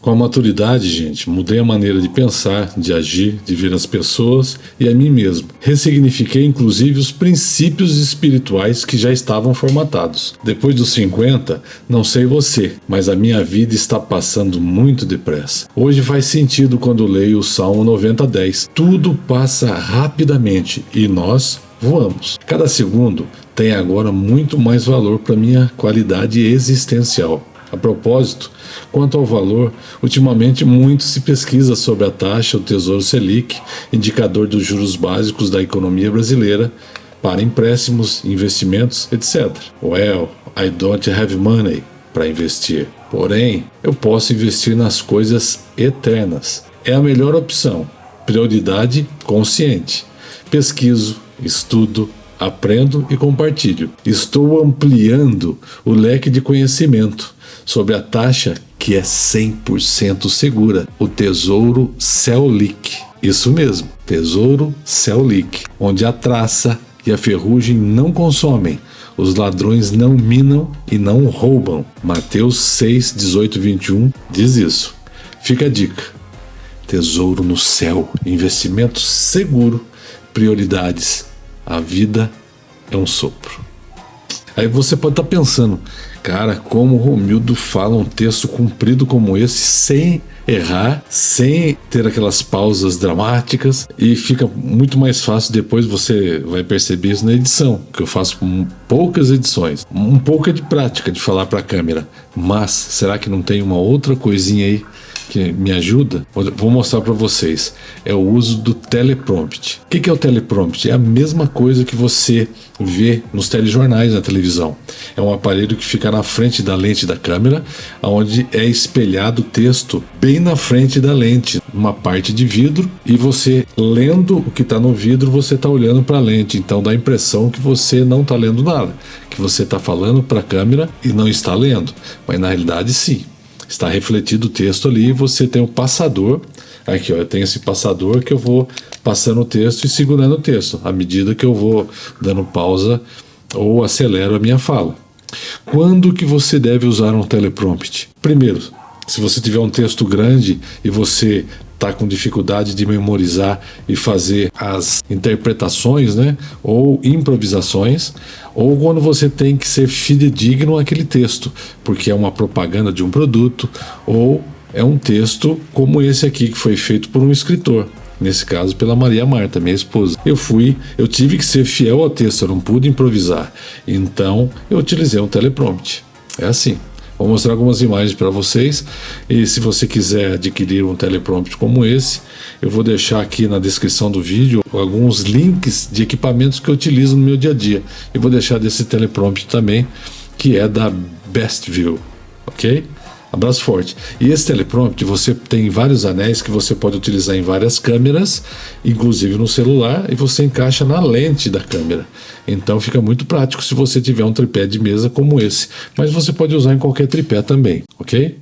Com a maturidade, gente, mudei a maneira de pensar, de agir, de ver as pessoas e a mim mesmo. Ressignifiquei inclusive os princípios espirituais que já estavam formatados. Depois dos 50, não sei você, mas a minha vida está passando muito depressa. Hoje faz sentido quando leio o Salmo 90:10. Tudo passa rapidamente e nós voamos. Cada segundo tem agora muito mais valor para minha qualidade existencial. A propósito, quanto ao valor, ultimamente muito se pesquisa sobre a taxa, o Tesouro Selic, indicador dos juros básicos da economia brasileira, para empréstimos, investimentos, etc. Well, I don't have money para investir. Porém, eu posso investir nas coisas eternas. É a melhor opção. Prioridade consciente. Pesquiso, estudo, aprendo e compartilho. Estou ampliando o leque de conhecimento sobre a taxa que é 100% segura, o Tesouro Celic. Isso mesmo, Tesouro Celic, onde a traça e a ferrugem não consomem, os ladrões não minam e não roubam. Mateus 6, 18 21 diz isso. Fica a dica. Tesouro no céu, investimento seguro, prioridades. A vida é um sopro. Aí você pode estar tá pensando, cara, como o Romildo fala um texto comprido como esse sem errar, sem ter aquelas pausas dramáticas e fica muito mais fácil depois você vai perceber isso na edição, que eu faço poucas edições, um pouco é de prática de falar para a câmera, mas será que não tem uma outra coisinha aí que me ajuda, vou mostrar para vocês, é o uso do teleprompt. O que é o teleprompt? É a mesma coisa que você vê nos telejornais na televisão. É um aparelho que fica na frente da lente da câmera, onde é espelhado o texto bem na frente da lente, uma parte de vidro, e você lendo o que está no vidro, você está olhando para a lente. Então dá a impressão que você não está lendo nada, que você está falando para a câmera e não está lendo, mas na realidade sim está refletido o texto ali, você tem o passador, aqui ó, eu tenho esse passador que eu vou passando o texto e segurando o texto, à medida que eu vou dando pausa ou acelero a minha fala. Quando que você deve usar um teleprompt? Primeiro, se você tiver um texto grande e você está com dificuldade de memorizar e fazer as interpretações, né, ou improvisações, ou quando você tem que ser fidedigno àquele texto, porque é uma propaganda de um produto, ou é um texto como esse aqui que foi feito por um escritor. Nesse caso, pela Maria Marta, minha esposa. Eu fui, eu tive que ser fiel ao texto, eu não pude improvisar. Então, eu utilizei um teleprompter. É assim. Vou mostrar algumas imagens para vocês e se você quiser adquirir um teleprompter como esse, eu vou deixar aqui na descrição do vídeo alguns links de equipamentos que eu utilizo no meu dia a dia. E vou deixar desse teleprompter também, que é da BestView, ok? Abraço forte. E esse teleprompter você tem vários anéis que você pode utilizar em várias câmeras, inclusive no celular, e você encaixa na lente da câmera. Então fica muito prático se você tiver um tripé de mesa como esse. Mas você pode usar em qualquer tripé também, ok?